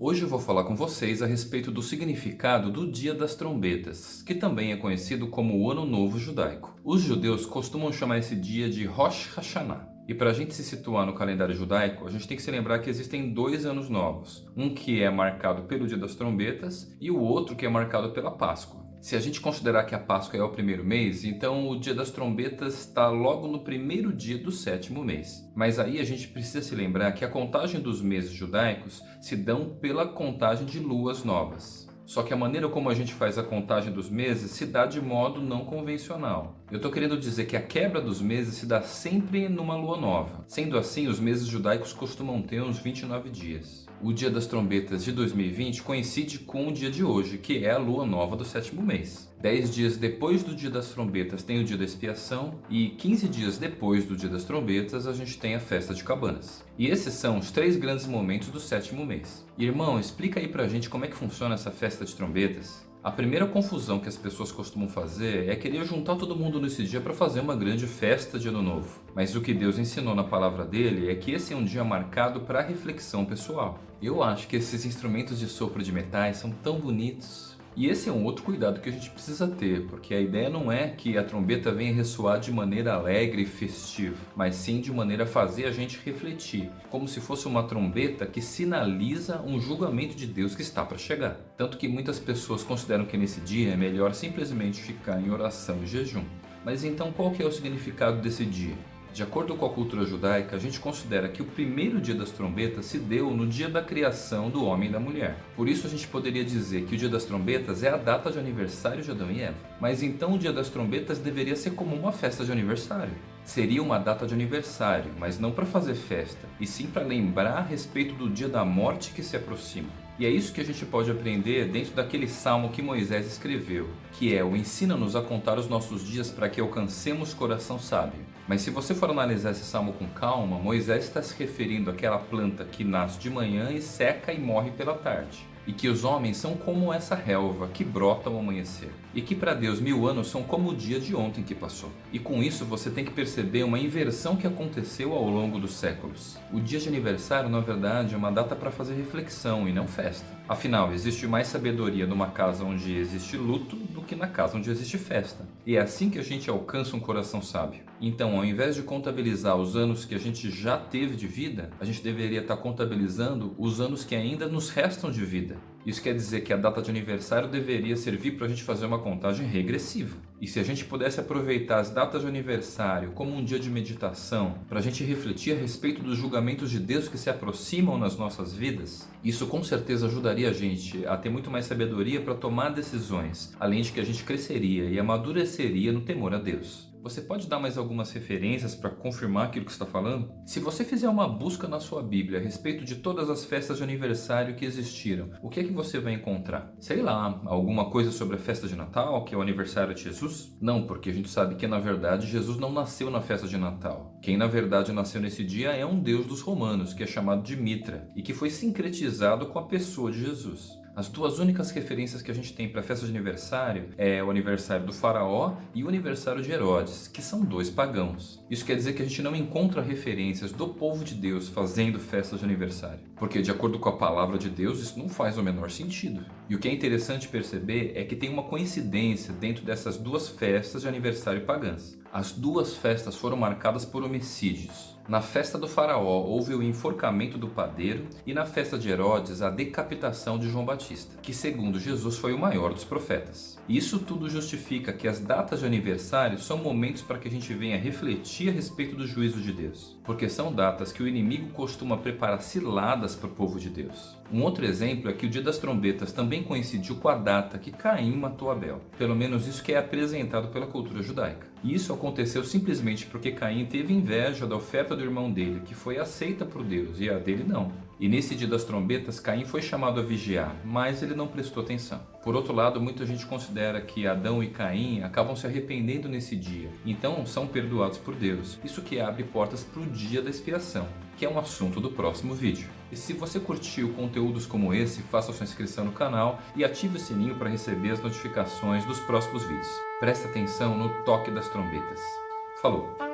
Hoje eu vou falar com vocês a respeito do significado do Dia das Trombetas, que também é conhecido como o Ano Novo Judaico. Os judeus costumam chamar esse dia de Rosh Hashanah. E para a gente se situar no calendário judaico, a gente tem que se lembrar que existem dois anos novos. Um que é marcado pelo Dia das Trombetas e o outro que é marcado pela Páscoa. Se a gente considerar que a Páscoa é o primeiro mês, então o Dia das Trombetas está logo no primeiro dia do sétimo mês. Mas aí a gente precisa se lembrar que a contagem dos meses judaicos se dão pela contagem de luas novas. Só que a maneira como a gente faz a contagem dos meses se dá de modo não convencional. Eu estou querendo dizer que a quebra dos meses se dá sempre numa lua nova. Sendo assim, os meses judaicos costumam ter uns 29 dias. O dia das trombetas de 2020 coincide com o dia de hoje, que é a lua nova do sétimo mês. Dez dias depois do dia das trombetas tem o dia da expiação e 15 dias depois do dia das trombetas a gente tem a festa de cabanas. E esses são os três grandes momentos do sétimo mês. Irmão, explica aí pra gente como é que funciona essa festa de trombetas. A primeira confusão que as pessoas costumam fazer é querer juntar todo mundo nesse dia para fazer uma grande festa de ano novo. Mas o que Deus ensinou na palavra dele é que esse é um dia marcado para reflexão pessoal. Eu acho que esses instrumentos de sopro de metais são tão bonitos. E esse é um outro cuidado que a gente precisa ter, porque a ideia não é que a trombeta venha ressoar de maneira alegre e festiva, mas sim de maneira a fazer a gente refletir, como se fosse uma trombeta que sinaliza um julgamento de Deus que está para chegar. Tanto que muitas pessoas consideram que nesse dia é melhor simplesmente ficar em oração e jejum. Mas então qual que é o significado desse dia? De acordo com a cultura judaica, a gente considera que o primeiro dia das trombetas se deu no dia da criação do homem e da mulher. Por isso a gente poderia dizer que o dia das trombetas é a data de aniversário de Adão e Eva. Mas então o dia das trombetas deveria ser como uma festa de aniversário. Seria uma data de aniversário, mas não para fazer festa, e sim para lembrar a respeito do dia da morte que se aproxima. E é isso que a gente pode aprender dentro daquele salmo que Moisés escreveu, que é o ensina-nos a contar os nossos dias para que alcancemos coração sábio. Mas se você for analisar esse salmo com calma, Moisés está se referindo àquela planta que nasce de manhã e seca e morre pela tarde e que os homens são como essa relva que brota ao amanhecer, e que para Deus mil anos são como o dia de ontem que passou. E com isso você tem que perceber uma inversão que aconteceu ao longo dos séculos. O dia de aniversário, na verdade, é uma data para fazer reflexão e não festa. Afinal, existe mais sabedoria numa casa onde existe luto do que na casa onde existe festa. E é assim que a gente alcança um coração sábio. Então, ao invés de contabilizar os anos que a gente já teve de vida, a gente deveria estar contabilizando os anos que ainda nos restam de vida. Isso quer dizer que a data de aniversário deveria servir para a gente fazer uma contagem regressiva. E se a gente pudesse aproveitar as datas de aniversário como um dia de meditação, para a gente refletir a respeito dos julgamentos de Deus que se aproximam nas nossas vidas, isso com certeza ajudaria a gente a ter muito mais sabedoria para tomar decisões, além de que a gente cresceria e amadureceria no temor a Deus. Você pode dar mais algumas referências para confirmar aquilo que está falando? Se você fizer uma busca na sua Bíblia a respeito de todas as festas de aniversário que existiram, o que é que você vai encontrar? Sei lá, alguma coisa sobre a festa de Natal, que é o aniversário de Jesus? Não, porque a gente sabe que na verdade Jesus não nasceu na festa de Natal. Quem na verdade nasceu nesse dia é um deus dos romanos, que é chamado de Mitra, e que foi sincretizado com a pessoa de Jesus. As duas únicas referências que a gente tem para festa de aniversário é o aniversário do faraó e o aniversário de Herodes, que são dois pagãos. Isso quer dizer que a gente não encontra referências do povo de Deus fazendo festas de aniversário. Porque de acordo com a palavra de Deus, isso não faz o menor sentido. E o que é interessante perceber é que tem uma coincidência dentro dessas duas festas de aniversário pagãs. As duas festas foram marcadas por homicídios. Na festa do faraó houve o enforcamento do padeiro e na festa de Herodes a decapitação de João Batista, que segundo Jesus foi o maior dos profetas. Isso tudo justifica que as datas de aniversário são momentos para que a gente venha refletir a respeito do juízo de Deus, porque são datas que o inimigo costuma preparar ciladas para o povo de Deus. Um outro exemplo é que o dia das trombetas também coincidiu com a data que Caim matou Abel, pelo menos isso que é apresentado pela cultura judaica. Isso aconteceu simplesmente porque Caim teve inveja da oferta do irmão dele, que foi aceita por Deus, e a dele não. E nesse dia das trombetas, Caim foi chamado a vigiar, mas ele não prestou atenção. Por outro lado, muita gente considera que Adão e Caim acabam se arrependendo nesse dia, então são perdoados por Deus. Isso que abre portas para o dia da expiação, que é um assunto do próximo vídeo. E se você curtiu conteúdos como esse, faça sua inscrição no canal e ative o sininho para receber as notificações dos próximos vídeos. Preste atenção no toque das trombetas. Falou!